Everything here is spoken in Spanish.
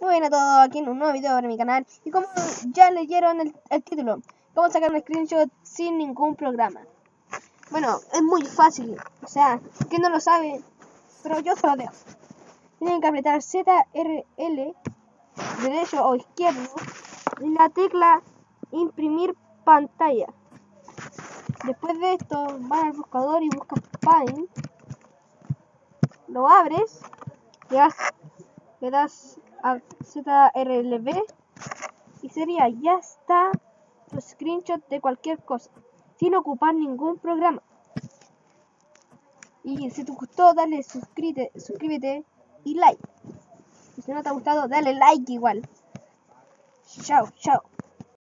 Muy bien a todos, aquí en un nuevo video para mi canal. Y como ya leyeron el, el título Vamos a sacar un screenshot sin ningún programa. Bueno, es muy fácil. O sea, que no lo sabe Pero yo se lo dejo Tienen que apretar ZRL Derecho o izquierdo Y la tecla imprimir pantalla. Después de esto, vas al buscador y buscas Paint. Lo abres Le das, le das a ZRLB y sería ya está tu screenshot de cualquier cosa sin ocupar ningún programa. Y si te gustó, dale suscríbete, suscríbete y like. Y si no te ha gustado, dale like igual. Chao, chao.